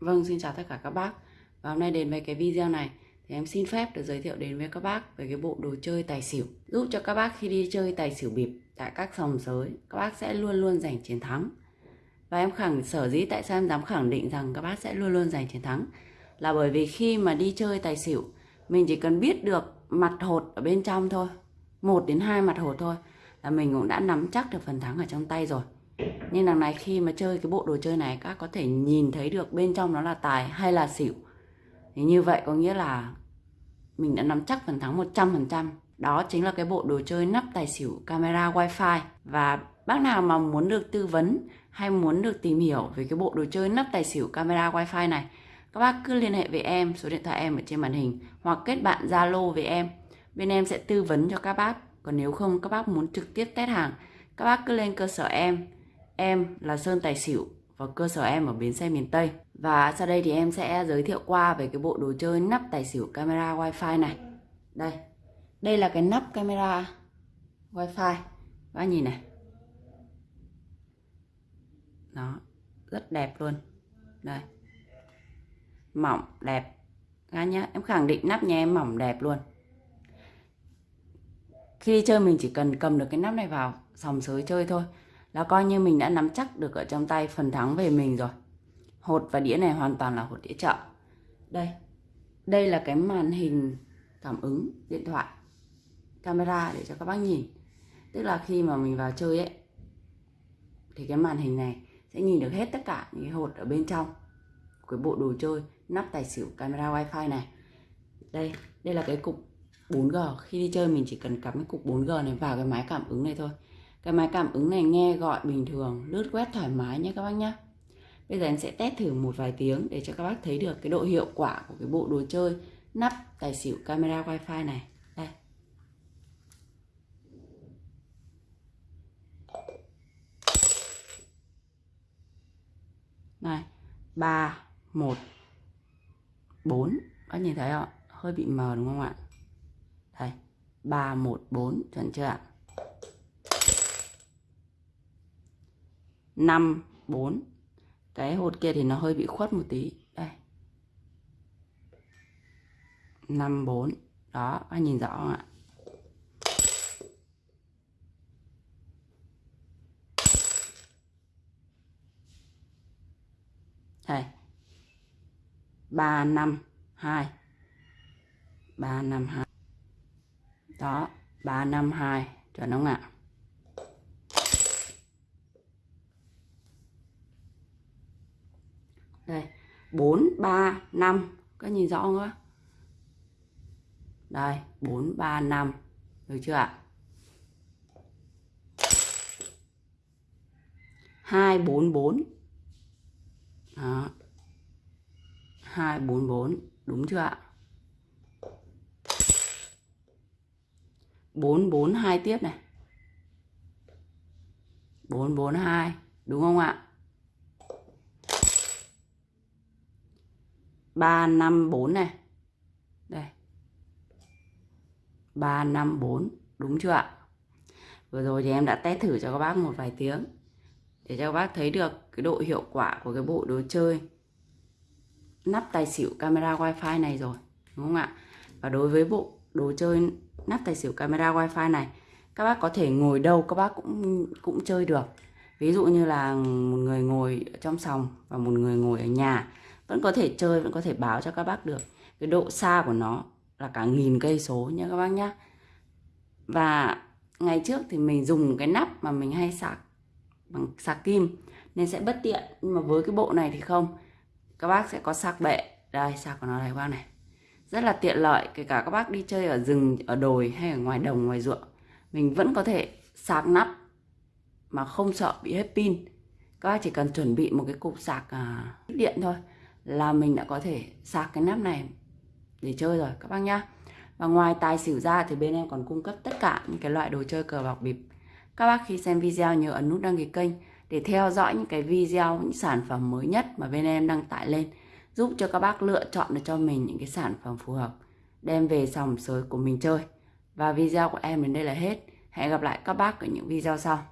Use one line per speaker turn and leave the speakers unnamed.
Vâng, xin chào tất cả các bác. Và hôm nay đến với cái video này thì em xin phép được giới thiệu đến với các bác về cái bộ đồ chơi tài xỉu giúp cho các bác khi đi chơi tài xỉu bịp tại các sòng sới các bác sẽ luôn luôn giành chiến thắng. Và em khẳng sở dĩ tại sao em dám khẳng định rằng các bác sẽ luôn luôn giành chiến thắng là bởi vì khi mà đi chơi tài xỉu mình chỉ cần biết được mặt hột ở bên trong thôi, một đến hai mặt hột thôi là mình cũng đã nắm chắc được phần thắng ở trong tay rồi. Nhưng đằng này khi mà chơi cái bộ đồ chơi này các có thể nhìn thấy được bên trong nó là tài hay là xỉu. Thì như vậy có nghĩa là mình đã nắm chắc phần thắng 100%. Đó chính là cái bộ đồ chơi nắp tài xỉu camera wifi. Và bác nào mà muốn được tư vấn hay muốn được tìm hiểu về cái bộ đồ chơi nắp tài xỉu camera wifi này, các bác cứ liên hệ với em, số điện thoại em ở trên màn hình hoặc kết bạn Zalo với em. Bên em sẽ tư vấn cho các bác. Còn nếu không các bác muốn trực tiếp test hàng, các bác cứ lên cơ sở em Em là Sơn Tài Xỉu và cơ sở em ở bến xe miền Tây. Và sau đây thì em sẽ giới thiệu qua về cái bộ đồ chơi nắp tài xỉu camera wifi này. Đây. Đây là cái nắp camera wifi. Các nhìn này. Đó, rất đẹp luôn. Đây. Mỏng đẹp. Các nhá, em khẳng định nắp nhà em mỏng đẹp luôn. Khi đi chơi mình chỉ cần cầm được cái nắp này vào sòng sới chơi thôi là coi như mình đã nắm chắc được ở trong tay phần thắng về mình rồi. Hột và đĩa này hoàn toàn là hột đĩa chợ. Đây đây là cái màn hình cảm ứng điện thoại, camera để cho các bác nhìn. Tức là khi mà mình vào chơi ấy, thì cái màn hình này sẽ nhìn được hết tất cả những cái hột ở bên trong. Cái bộ đồ chơi, nắp tài xỉu, camera, wifi này. Đây đây là cái cục 4G khi đi chơi mình chỉ cần cắm cái cục 4G này vào cái máy cảm ứng này thôi cái máy cảm ứng này nghe gọi bình thường, lướt quét thoải mái nhé các bác nhé. Bây giờ em sẽ test thử một vài tiếng để cho các bác thấy được cái độ hiệu quả của cái bộ đồ chơi nắp tài xỉu camera wifi này. Đây. Này, 3, 1, 4. Các nhìn thấy không? Hơi bị mờ đúng không ạ? Đây, 3, 1, 4. Chuẩn chưa ạ? 5 4 cái hột kia thì nó hơi bị khuất một tí. Đây. 5 4 đó, anh nhìn rõ không ạ? Đây. 3 5 2 3 5 2 đó 3 5 2 chuẩn không ạ? Đây 4 3 5 các nhìn rõ không ạ? Đây 4 3 5 được chưa ạ? 2 4 4 đó. 2 4 4 đúng chưa ạ? 4 4 2 tiếp này. 4 4 2 đúng không ạ? 3 5 4 này. Đây. 3 5 4, đúng chưa ạ? Vừa rồi thì em đã test thử cho các bác một vài tiếng để cho các bác thấy được cái độ hiệu quả của cái bộ đồ chơi nắp tài xỉu camera wifi này rồi, đúng không ạ? Và đối với bộ đồ chơi nắp tài xỉu camera wifi này, các bác có thể ngồi đâu các bác cũng cũng chơi được. Ví dụ như là một người ngồi trong sòng và một người ngồi ở nhà vẫn có thể chơi vẫn có thể báo cho các bác được. Cái độ xa của nó là cả nghìn cây số nha các bác nhá. Và ngày trước thì mình dùng cái nắp mà mình hay sạc bằng sạc kim nên sẽ bất tiện. Nhưng mà với cái bộ này thì không. Các bác sẽ có sạc bệ. Đây sạc của nó này các bác này. Rất là tiện lợi kể cả các bác đi chơi ở rừng ở đồi hay ở ngoài đồng ngoài ruộng mình vẫn có thể sạc nắp mà không sợ bị hết pin. Các bác chỉ cần chuẩn bị một cái cục sạc à, điện thôi là mình đã có thể sạc cái nắp này để chơi rồi, các bác nhá. Và ngoài tài xỉu ra thì bên em còn cung cấp tất cả những cái loại đồ chơi cờ bạc bịp. Các bác khi xem video nhớ ấn nút đăng ký kênh để theo dõi những cái video, những sản phẩm mới nhất mà bên em đăng tải lên, giúp cho các bác lựa chọn được cho mình những cái sản phẩm phù hợp, đem về sòng sới của mình chơi. Và video của em đến đây là hết. Hẹn gặp lại các bác ở những video sau.